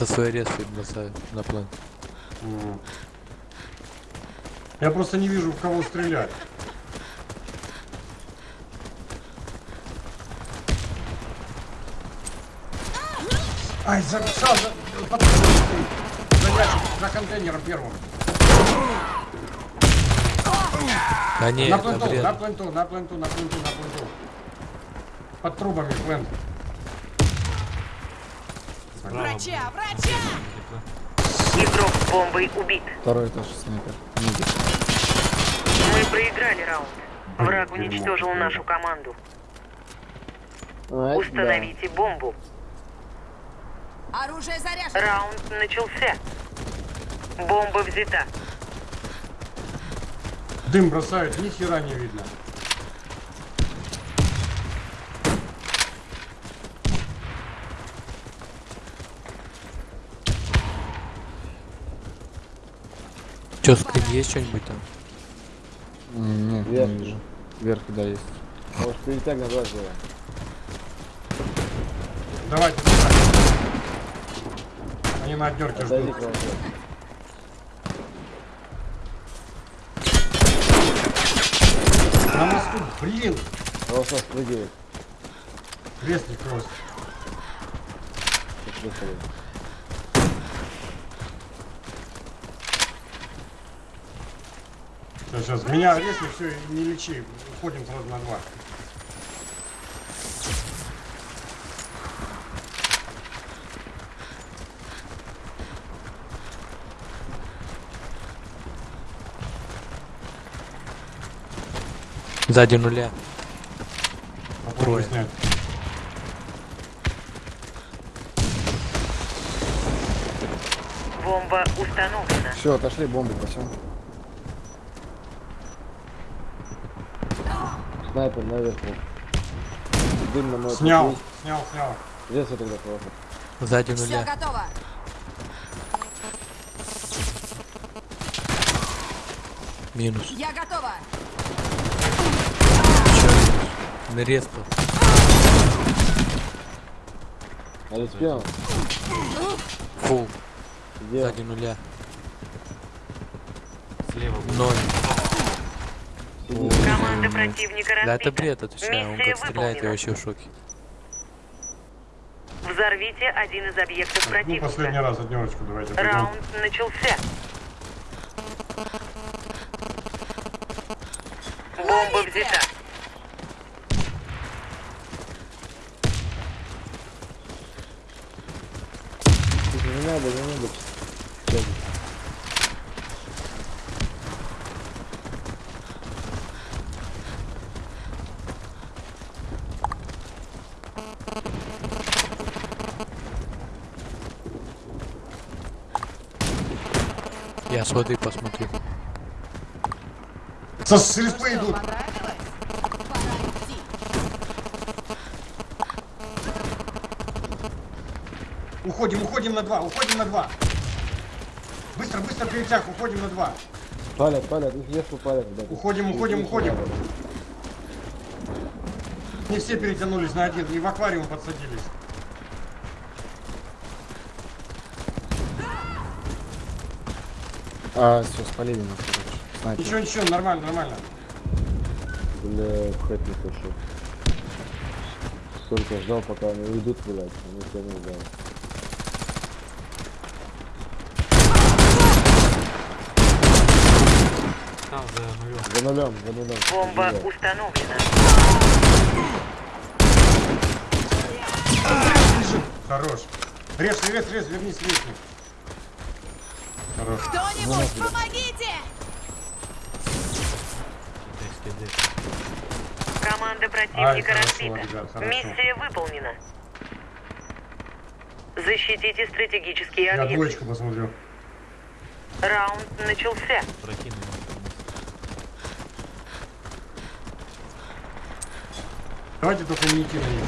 Со своей респой бросаю на план. Я просто не вижу, в кого стрелять. Ай, за, за, под- за ящик, за контейнером первым. Да не, на пленту, на пленту, на пленту, на пленту, на пленту. Под трубами плент. Врача, врача! Игрок с бомбой убит. Второй этаж снайпер. Миди. Мы проиграли раунд. Враг уничтожил нашу команду. А, Установите бомбу. Оружие заряжено! Раунд начался. Бомба взята. Дым бросают, ни хера не видно. Есть что-нибудь там? Нет, Вверх. не вижу. Вверх, да, есть. Может, перетяг назад сделаем. Давайте, давайте. Они на отдерке ждут. На мосту, блин, Просто спрыгивает. крестник кросс. Почувствовали. Сейчас, сейчас, меня резни, все, не лечи. Уходим сразу на два. Сзади нуля. Попробуй Трое. снять. Бомба установлена. Все, отошли, бомбы пасем. Снайпер наверху. Дым на мой Снял, снял, снял. Здесь я тогда просто. Сзади Все нуля. готово! Минус. Я готова! Чё? На респу. А спел? Фу. Где? Сзади нуля. Слева. Ноль. Команда противника Да это разбита. бред, отвечаю. Он как стреляет, я вообще в шоке. Взорвите один из объектов Ну, последний противника. раз однерочку давайте. пойдем. Раунд начался. Бомба взята. Не надо, не надо. Всё. Я с воды посмотрю. Со с респы идут. Уходим, уходим на два, уходим на два. Быстро, быстро перетяг, уходим на два. Палят, палят, их ешку палят. ребята. Уходим, уходим, уходим. Не все перетянулись на один и в аквариум подсадились. А, все, спалили нас, короче. Снайпер. Ничего, ничего, нормально, нормально. Бля, хэт не пошел. Сколько ждал, пока они уйдут, блядь. Они все не ждали. Там за нулем. За нулем, за нулем. Бомба Бля. установлена. Хорош. Рез, рез, рез, вернись, лестник. Хорош. Кто-нибудь, помогите! Команда противника хорошо, разбита. хорошо. Миссия выполнена. Защитите стратегические Я объекты. двоечку посмотрю. Раунд начался. Прокинули. Давайте только не идти на них.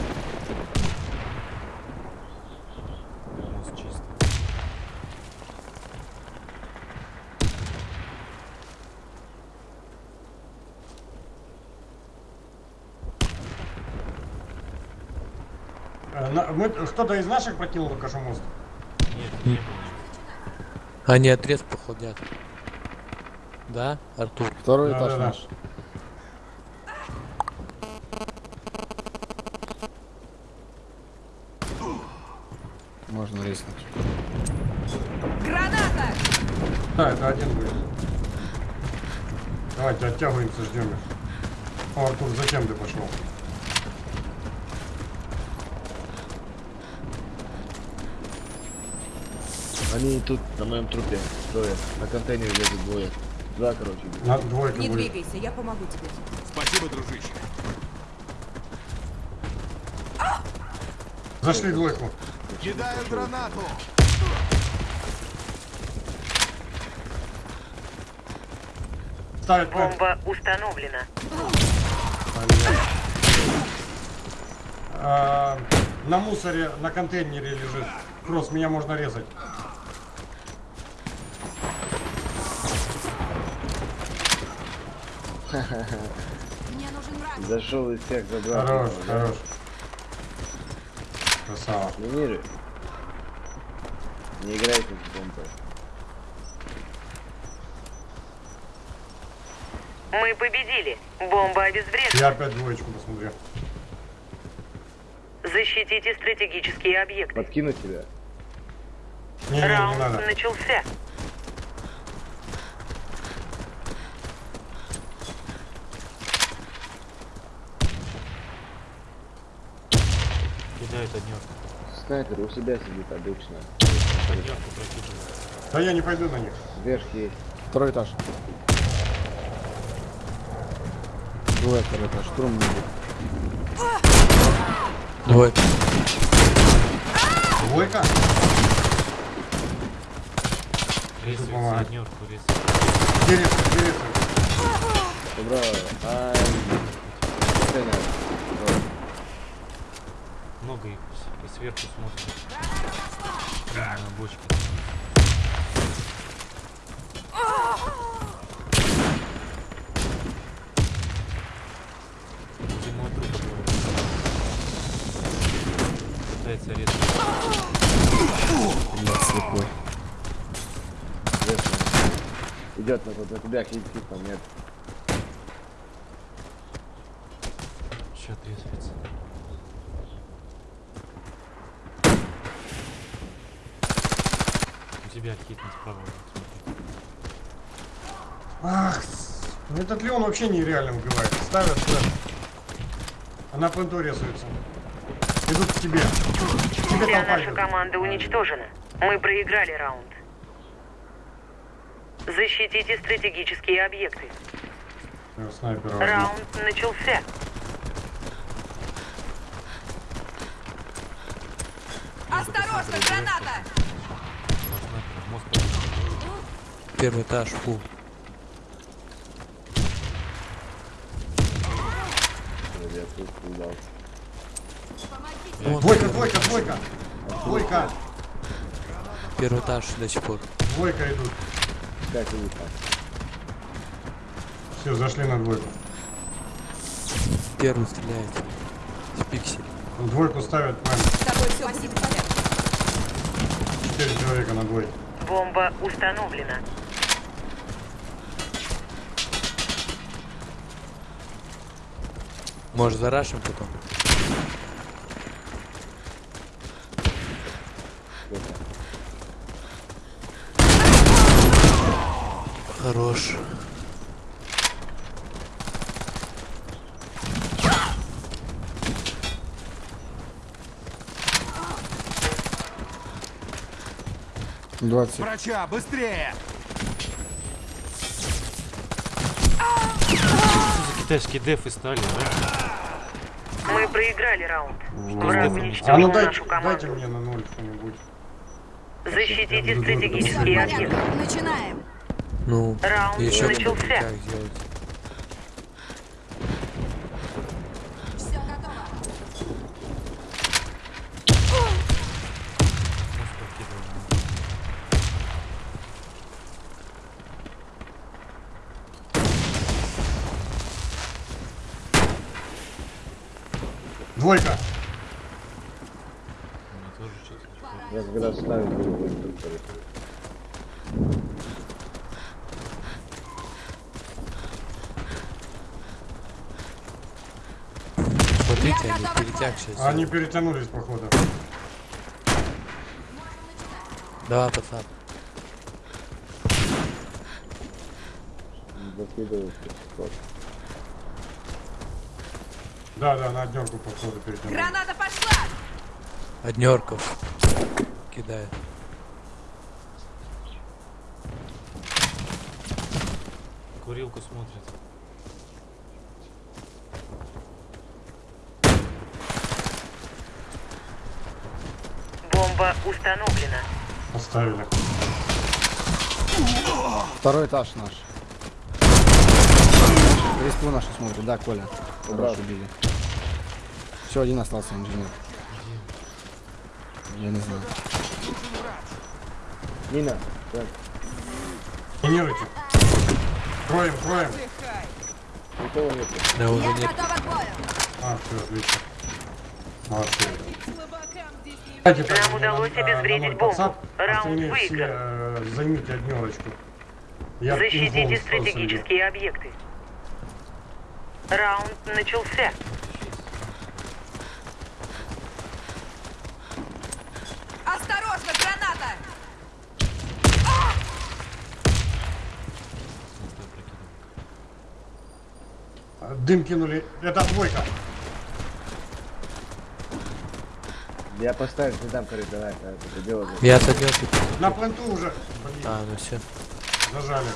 Мост чисто. Э, на- мы- Кто-то из наших прокинул только что мост? Нет, не было. Они отрез походят. Да, Артур? Второй Да, этаж да, да. наш. Можно резнуть. Граната! Да, это один будет. Давайте оттягиваемся, ждем их. О, Артур, зачем ты пошел? Они тут на моем трупе трое. На контейнере лезут двое. Два, короче. На двойка Не будет. двигайся, я помогу тебе. Спасибо, дружище. Зашли двойку. Кидаю гранату. Ставят. Бомба установлена. А, на мусоре, на контейнере лежит. Кросс, меня можно резать. Мне нужен враг. Зашел из всех забрал. Хорош, Да. хорош. Красава. Миниры. Не играйте с бомбой. Мы победили. Бомба обезврежена. Я опять двоечку посмотрел. Защитите стратегические объекты. Подкинуть тебя? Не, не, не Раунд надо. начался. Кидают однерку. Снайпер у себя сидит обычно. Однерку. Да я не пойду на них. Вверх есть. Второй этаж. Двое второй этаж. Штурм не будет. Двойка. Двойка? Помогать. однерку, резать, где резать? Добро. Ай. Много их с- сверху смотрят. Прямо на. Зимой трупа двое. Пытается резать. Блядь, слепой. Идет на, тебя, хит, хит, там нет. Еще отрезается. У тебя вот смотри. Ах, ну этот Леон вообще нереально убивает. Ставят, ставят. Она пленту резаются. Идут к тебе. Тебе Вся наша идет. команда уничтожена. Мы проиграли раунд. Защитите стратегические объекты. Снайпера. возьму. Раунд начался. Осторожно, граната! Мост. Первый этаж. Помогите! Двойка, двойка, двойка. Двойка. Первый этаж до сих пор. Двойка идут. Как сидит там? Все, зашли на двойку. Первый стреляет. С пиксель. Двойку ставят, мэм. С тобой все в порядке. Четыре человека на двойке. Бомба установлена. Может зарашим потом? Хорош. Двадцать. Врача, быстрее! Что за китайские дефы стали, да? Мы проиграли раунд. Враг А ну уничтожил дайте, нашу дайте команду. мне на ноль что-нибудь. Защитите стратегические объекты. Начинаем. Ну, Раунд еще начался. как сделать. Все готово. Мост прокидывают. Что-то. Я когда ставил, инструкторе. Смотрите, они перетяг сейчас. Они перетянулись, походу. Да, пацан. Закидываю. Да, да, на однерку, походу, перетянулись. Граната пошла! Однерков. Кидает. Курилку смотрит. Бомба установлена. Поставили. Второй этаж наш. Респу нашу смотрит, да, Коля? Хорошо били. Все, один остался инженер. Я не знаю. Нина, так, Тренируйте. Кроем, кроем. никого нет. Да, уже нет. А, все, отлично. Молодцы. Нам на- удалось на обезвредить бомбу. Раунд выигран. э, Займите однерочку. Я Защитите стратегические объекты. Раунд начался. Осторожно, граната! Дым кинули. Это двойка. Я поставил, не дам короче, давай, давай, это дело. Я с однерки. На пленту уже. Блин, А, ну все. зажали.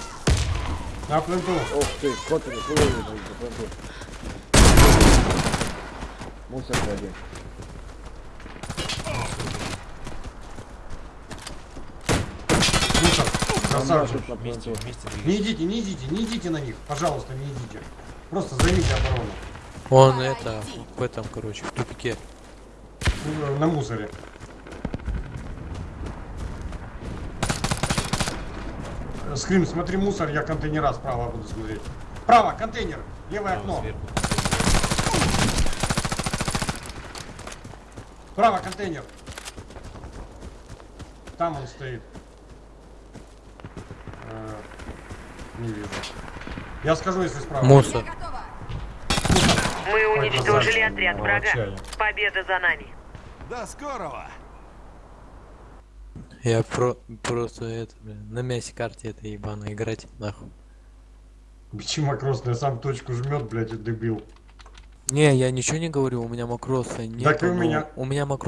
На пленту. Ох ты, кот не слышит, Мусор клади. Мусор. Красавчик. Вместе, вместе Не идите, не идите, не идите на них. Пожалуйста, не идите. Просто займите оборону. Он это, в этом, короче, в тупике. На мусоре. Скрим, смотри мусор, я контейнера справа буду смотреть. Право, контейнер, левое Там окно. сверху. Право, контейнер. Там он стоит. Не вижу. Я скажу, если справа. Мусор. Мы уничтожили отряд врага. Победа за нами. До скорого! Я про просто это, блин, на мясе карте это ебано играть, нахуй. Бичи макросный, сам точку жмет, блядь, и дебил. Не, я ничего не говорю, у меня макроса нет. Так и у меня. У меня макроса